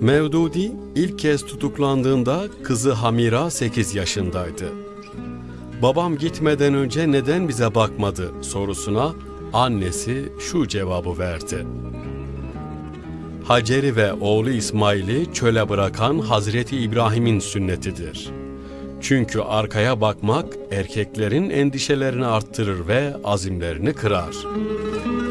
Mevdudi ilk kez tutuklandığında kızı Hamira 8 yaşındaydı. Babam gitmeden önce neden bize bakmadı sorusuna annesi şu cevabı verdi. Hacer'i ve oğlu İsmail'i çöle bırakan Hazreti İbrahim'in sünnetidir. Çünkü arkaya bakmak erkeklerin endişelerini arttırır ve azimlerini kırar.''